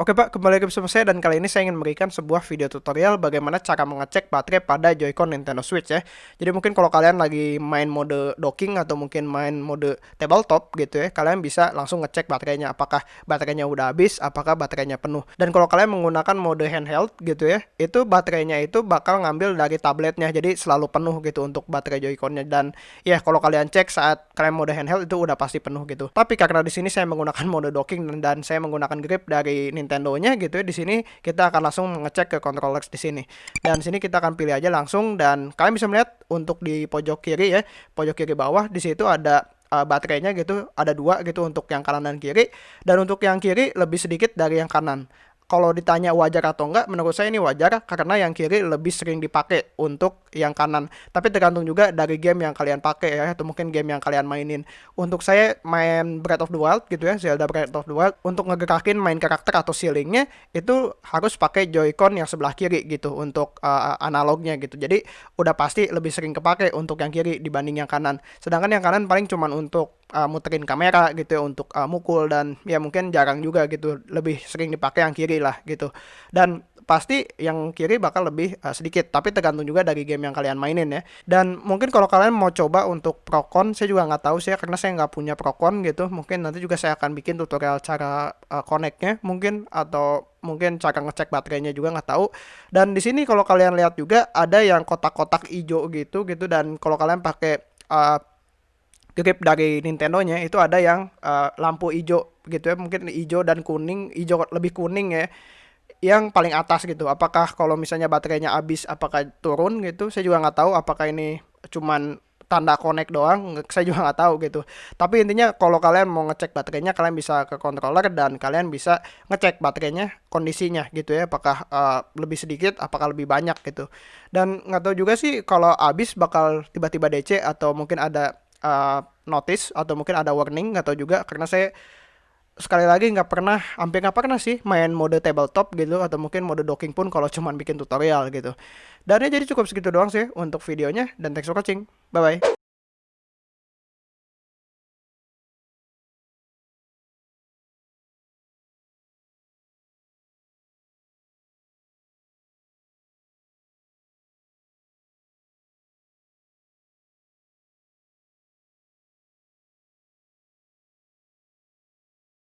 Oke Pak, kembali lagi bersama saya dan kali ini saya ingin memberikan sebuah video tutorial bagaimana cara mengecek baterai pada Joy-Con Nintendo Switch ya. Jadi mungkin kalau kalian lagi main mode docking atau mungkin main mode tabletop gitu ya, kalian bisa langsung ngecek baterainya apakah baterainya udah habis, apakah baterainya penuh. Dan kalau kalian menggunakan mode handheld gitu ya, itu baterainya itu bakal ngambil dari tabletnya, jadi selalu penuh gitu untuk baterai Joy-Con-nya dan ya kalau kalian cek saat kalian mode handheld itu udah pasti penuh gitu. Tapi karena di sini saya menggunakan mode docking dan, dan saya menggunakan grip dari Nintendo Nintendo-nya gitu ya di sini kita akan langsung mengecek ke controllers di sini. Dan sini kita akan pilih aja langsung dan kalian bisa melihat untuk di pojok kiri ya, pojok kiri bawah di situ ada uh, baterainya gitu ada dua gitu untuk yang kanan dan kiri dan untuk yang kiri lebih sedikit dari yang kanan kalau ditanya wajar atau enggak, menurut saya ini wajar karena yang kiri lebih sering dipakai untuk yang kanan. Tapi tergantung juga dari game yang kalian pakai ya, atau mungkin game yang kalian mainin. Untuk saya main Breath of the Wild gitu ya, Zelda Breath of the Wild, untuk ngegerakin main karakter atau ceilingnya itu harus pakai Joy-Con yang sebelah kiri gitu untuk uh, analognya gitu. Jadi udah pasti lebih sering kepake untuk yang kiri dibanding yang kanan. Sedangkan yang kanan paling cuman untuk uh, muterin kamera gitu ya untuk uh, mukul dan ya mungkin jarang juga gitu lebih sering dipakai yang kiri lah gitu. Dan pasti yang kiri bakal lebih uh, sedikit tapi tergantung juga dari game yang kalian mainin ya. Dan mungkin kalau kalian mau coba untuk Procon saya juga nggak tahu sih ya karena saya nggak punya Procon gitu. Mungkin nanti juga saya akan bikin tutorial cara uh, connectnya mungkin atau mungkin cara ngecek baterainya juga nggak tahu. Dan di sini kalau kalian lihat juga ada yang kotak-kotak hijau gitu gitu. Dan kalau kalian pakai uh, grip dari Nintendo-nya itu ada yang uh, lampu hijau gitu ya mungkin hijau dan kuning hijau lebih kuning ya yang paling atas gitu. Apakah kalau misalnya baterainya habis apakah turun gitu? Saya juga nggak tahu apakah ini cuman tanda connect doang saya juga nggak tahu gitu. Tapi intinya kalau kalian mau ngecek baterainya kalian bisa ke controller dan kalian bisa ngecek baterainya kondisinya gitu ya apakah uh, lebih sedikit apakah lebih banyak gitu. Dan nggak tahu juga sih kalau habis bakal tiba-tiba DC atau mungkin ada uh, notice atau mungkin ada warning atau juga. Karena saya sekali lagi nggak pernah hampir nggak pernah sih main mode tabletop gitu atau mungkin mode docking pun kalau cuman bikin tutorial gitu. Dan ya jadi cukup segitu doang sih untuk videonya dan thanks for watching. Bye bye